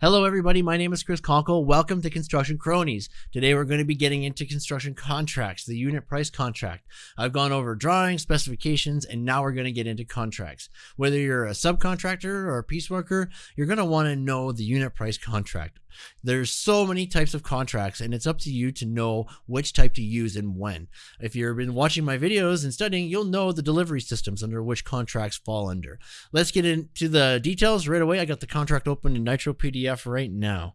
Hello, everybody. My name is Chris Conkle. Welcome to Construction Cronies. Today, we're going to be getting into construction contracts, the unit price contract. I've gone over drawings, specifications, and now we're going to get into contracts. Whether you're a subcontractor or a piece worker, you're going to want to know the unit price contract. There's so many types of contracts, and it's up to you to know which type to use and when. If you've been watching my videos and studying, you'll know the delivery systems under which contracts fall under. Let's get into the details right away. I got the contract open in Nitro PDF right now.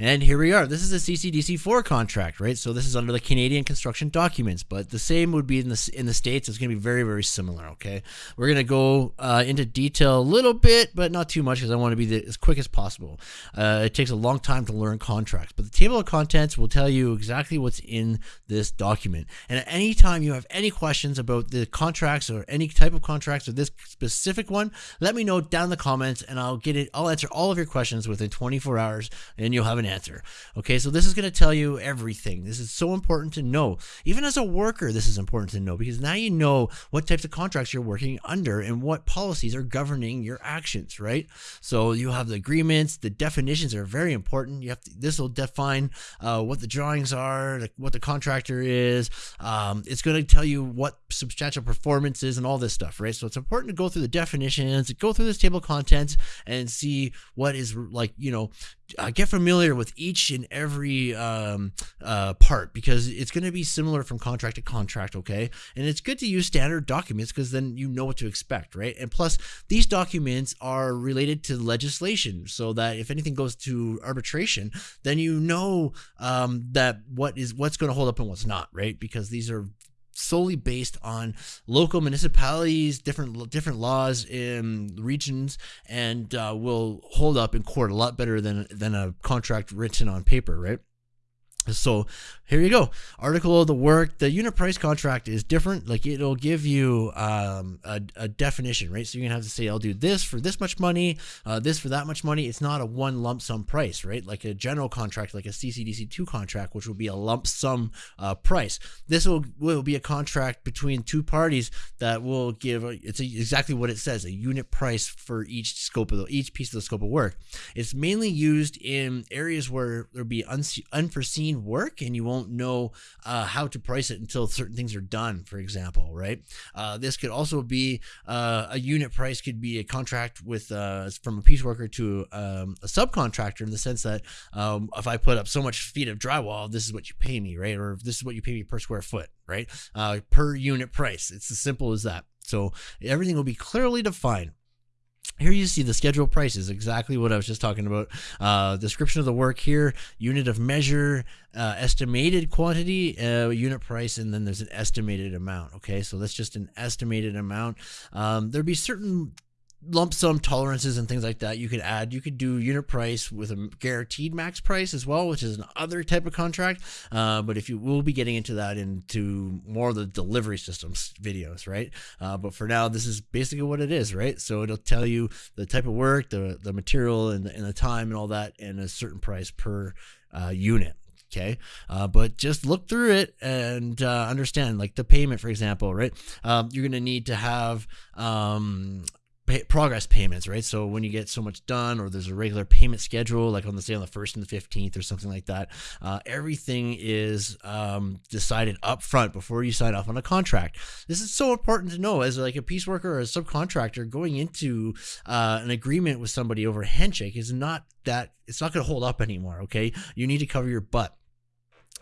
And here we are. This is a CCDC4 contract, right? So this is under the Canadian construction documents, but the same would be in the in the states. It's going to be very very similar. Okay, we're going to go uh, into detail a little bit, but not too much because I want to be the, as quick as possible. Uh, it takes a long time to learn contracts, but the table of contents will tell you exactly what's in this document. And at any time you have any questions about the contracts or any type of contracts or this specific one, let me know down in the comments, and I'll get it. I'll answer all of your questions within 24 hours, and you'll have an answer. Okay, so this is going to tell you everything. This is so important to know. Even as a worker, this is important to know because now you know what types of contracts you're working under and what policies are governing your actions, right? So you have the agreements, the definitions are very important. You have to, this will define uh, what the drawings are, what the contractor is. Um, it's going to tell you what substantial performance is and all this stuff, right? So it's important to go through the definitions, go through this table of contents, and see what is like, you know, uh, get familiar with each and every um, uh, part because it's going to be similar from contract to contract, okay? And it's good to use standard documents because then you know what to expect, right? And plus, these documents are related to legislation so that if anything goes to arbitration, then you know um, that what is what's going to hold up and what's not, right? Because these are solely based on local municipalities, different different laws in regions, and uh, will hold up in court a lot better than than a contract written on paper, right? So here you go. Article of the work. The unit price contract is different. Like it'll give you um, a, a, definition, right? So you're gonna have to say, I'll do this for this much money, uh, this for that much money. It's not a one lump sum price, right? Like a general contract, like a CCDC2 contract, which will be a lump sum uh, price. This will, will be a contract between two parties that will give, a, it's a, exactly what it says, a unit price for each scope of the, each piece of the scope of work. It's mainly used in areas where there'll be unforeseen work and you won't know uh, how to price it until certain things are done, for example, right? Uh, this could also be uh, a unit price, could be a contract with uh, from a piece worker to um, a subcontractor in the sense that um, if I put up so much feet of drywall, this is what you pay me, right? Or this is what you pay me per square foot, right? Uh, per unit price. It's as simple as that. So everything will be clearly defined. Here you see the schedule prices, exactly what I was just talking about. Uh, description of the work here, unit of measure, uh, estimated quantity, uh, unit price, and then there's an estimated amount. Okay, so that's just an estimated amount. Um, there'd be certain lump sum tolerances and things like that you could add. You could do unit price with a guaranteed max price as well which is another type of contract. Uh, but if you will be getting into that into more of the delivery systems videos right? Uh, but for now this is basically what it is right? So it'll tell you the type of work the, the material and the, and the time and all that and a certain price per uh, unit okay? Uh, but just look through it and uh, understand like the payment for example right? Um, you're going to need to have um, progress payments, right? So when you get so much done, or there's a regular payment schedule, like on the say on the first and the fifteenth, or something like that, uh, everything is um, decided up front before you sign off on a contract. This is so important to know as like a piece worker or a subcontractor going into uh, an agreement with somebody over a handshake is not that it's not going to hold up anymore. Okay, you need to cover your butt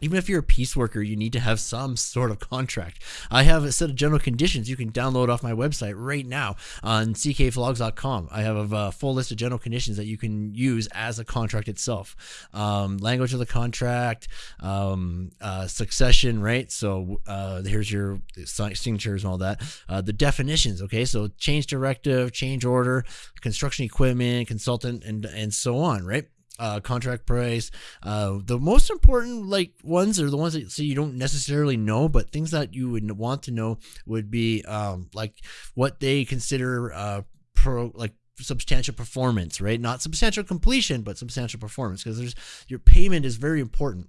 even if you're a piece worker, you need to have some sort of contract. I have a set of general conditions you can download off my website right now on ckvlogs.com. I have a full list of general conditions that you can use as a contract itself. Um, language of the contract, um, uh, succession, right? So uh, here's your signatures and all that. Uh, the definitions, okay? So change directive, change order, construction equipment, consultant, and and so on, right? Uh, contract price. Uh, the most important like ones are the ones that so you don't necessarily know, but things that you would want to know would be um, like what they consider uh, pro like substantial performance, right? Not substantial completion, but substantial performance because there's your payment is very important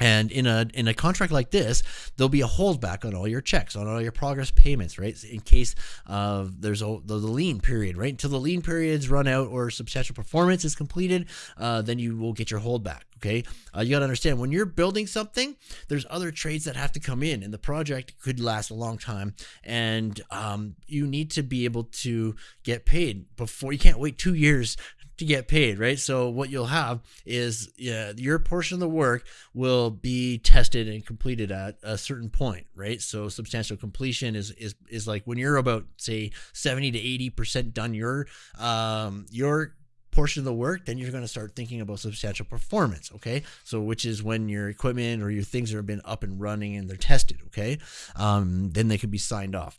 And in a in a contract like this, there'll be a holdback on all your checks, on all your progress payments, right? In case there's a the, the lien period, right? Until the lien periods run out or substantial performance is completed, uh, then you will get your holdback. Okay, uh, you got to understand when you're building something, there's other trades that have to come in, and the project could last a long time, and um, you need to be able to get paid before. You can't wait two years to get paid, right? So what you'll have is yeah, your portion of the work will be tested and completed at a certain point, right? So substantial completion is is is like when you're about say 70 to 80% done your um your portion of the work, then you're going to start thinking about substantial performance. Okay, so which is when your equipment or your things have been up and running and they're tested. Okay, um, then they can be signed off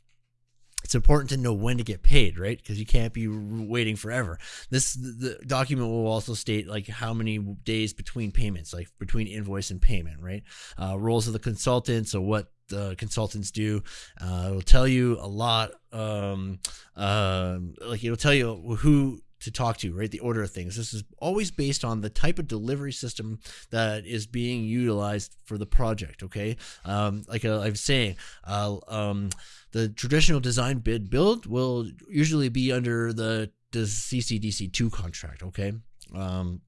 it's important to know when to get paid, right? Because you can't be waiting forever. This the document will also state like how many days between payments, like between invoice and payment, right? Uh, roles of the consultant, so what the consultants do. Uh, it'll tell you a lot. Um, uh, like it'll tell you who to talk to, right? The order of things. This is always based on the type of delivery system that is being utilized for the project. Okay, um, like uh, I was saying, uh, um, the traditional design bid build will usually be under the the CCDC two contract. Okay. Um,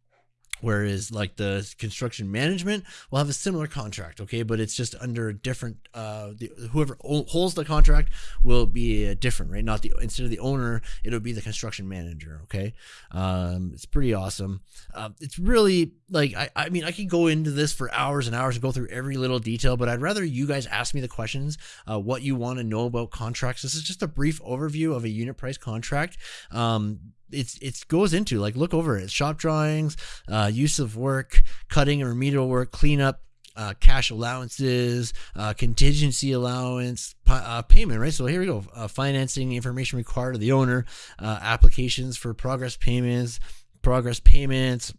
whereas like the construction management will have a similar contract okay? But it's just under a different uh the, whoever holds the contract will be uh, different right? Not the instead of the owner it'll be the construction manager okay? Um it's pretty awesome. Uh, it's really like I, I mean i could go into this for hours and hours and go through every little detail but i'd rather you guys ask me the questions uh, what you want to know about contracts. This is just a brief overview of a unit price contract. Um it's it goes into like look over it shop drawings uh, use of work cutting and remedial work cleanup uh, cash allowances, uh, contingency allowance, uh, payment, right? So here we go. Uh, financing information required of the owner, uh, applications for progress payments, progress payments,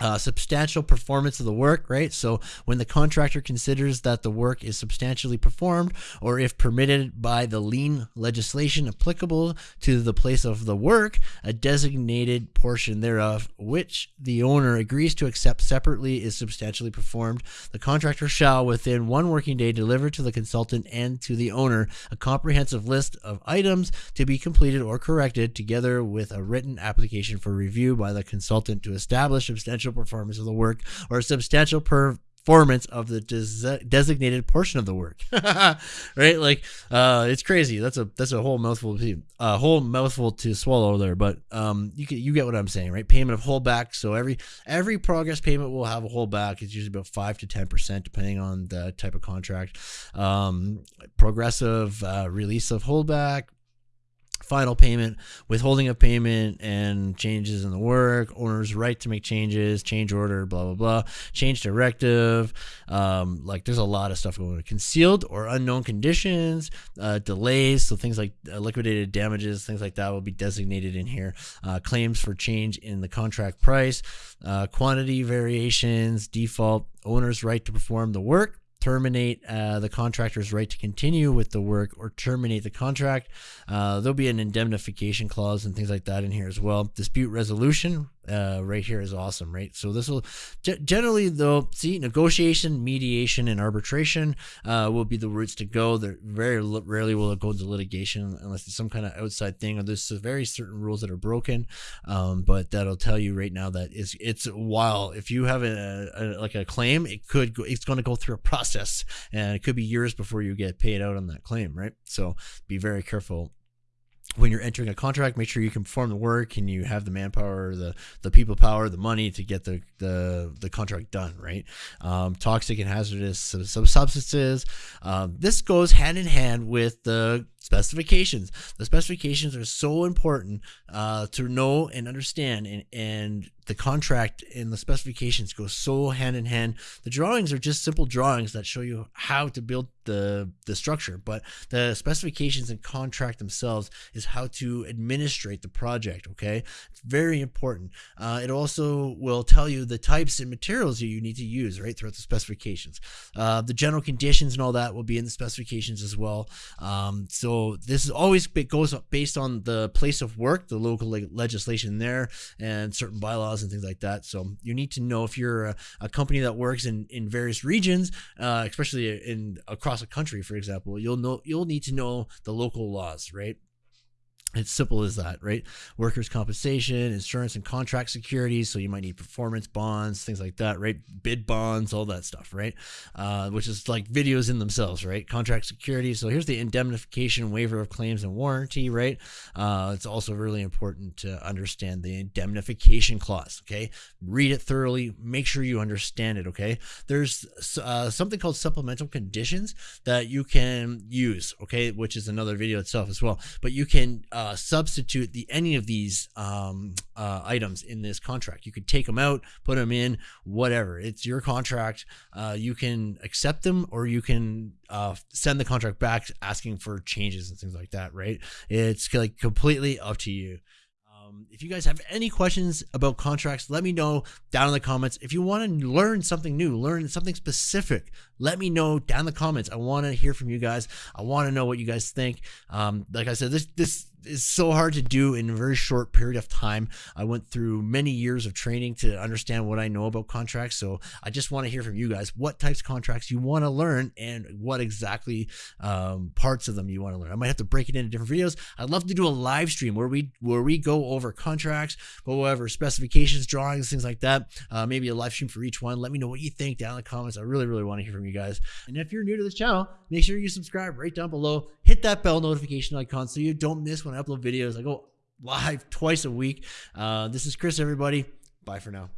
uh, substantial performance of the work, right? So when the contractor considers that the work is substantially performed, or if permitted by the lien legislation applicable to the place of the work, a designated portion thereof, which the owner agrees to accept separately, is substantially performed, the contractor shall, within one working day, deliver to the consultant and to the owner a comprehensive list of items to be completed or corrected, together with a written application for review by the consultant to establish substantial performance of the work or a substantial performance of the des- designated portion of the work. Right? Like uh it's crazy. That's a that's a whole mouthful a uh, whole mouthful to swallow there but um you get you get what i'm saying right? Payment of holdback so every every progress payment will have a holdback it's usually about 5 to 10 percent depending on the type of contract. Um progressive uh, release of holdback final payment, withholding of payment, and changes in the work, owner's right to make changes, change order, blah blah blah, change directive. Um, like there's a lot of stuff going on. Concealed or unknown conditions, uh, delays, so things like uh, liquidated damages, things like that will be designated in here. Uh, claims for change in the contract price, uh, quantity variations, default, owner's right to perform the work terminate uh, the contractor's right to continue with the work or terminate the contract. Uh, there'll be an indemnification clause and things like that in here as well. Dispute resolution uh, right here is awesome, right? So this will generally though see negotiation, mediation, and arbitration uh, will be the routes to go. There very rarely will it go into litigation unless it's some kind of outside thing or there's very certain rules that are broken. Um, but that'll tell you right now that it's it's while if you have a, a like a claim, it could go, it's going to go through a process and it could be years before you get paid out on that claim, right? So be very careful when you're entering a contract, make sure you can perform the work and you have the manpower, the the people power, the money to get the the, the contract done, right? Um, toxic and hazardous substances. Um, this goes hand in hand with the specifications. The specifications are so important uh, to know and understand, and, and the contract and the specifications go so hand in hand. The drawings are just simple drawings that show you how to build the the structure, but the specifications and contract themselves is how to administrate the project. Okay, it's very important. Uh, it also will tell you the types and materials you need to use right throughout the specifications. Uh, the general conditions and all that will be in the specifications as well. Um, so so this is always goes based on the place of work, the local legislation there, and certain bylaws and things like that. So you need to know if you're a, a company that works in in various regions, uh, especially in across a country, for example. You'll know you'll need to know the local laws, right? It's simple as that, right? Workers' compensation, insurance, and contract securities. So you might need performance bonds, things like that, right? Bid bonds, all that stuff, right? Uh, which is like videos in themselves, right? Contract security. So here's the indemnification, waiver of claims, and warranty, right? Uh, it's also really important to understand the indemnification clause, okay? Read it thoroughly. Make sure you understand it, okay? There's uh, something called supplemental conditions that you can use, okay? Which is another video itself as well. But you can uh, uh, substitute the any of these um, uh, items in this contract. You could take them out, put them in, whatever. It's your contract. Uh, you can accept them or you can uh, send the contract back asking for changes and things like that. Right? It's like completely up to you. Um, if you guys have any questions about contracts, let me know down in the comments. If you want to learn something new, learn something specific, let me know down in the comments. I want to hear from you guys. I want to know what you guys think. Um, like I said, this this is so hard to do in a very short period of time. I went through many years of training to understand what I know about contracts. So I just want to hear from you guys what types of contracts you want to learn and what exactly um, parts of them you want to learn. I might have to break it into different videos. I'd love to do a live stream where we where we go over contracts, but whatever specifications, drawings, things like that. Uh, maybe a live stream for each one. Let me know what you think down in the comments. I really really want to hear from you guys. And if you're new to this channel, make sure you subscribe right down below. Hit that bell notification icon so you don't miss when when I upload videos. I go live twice a week. Uh, this is Chris, everybody. Bye for now.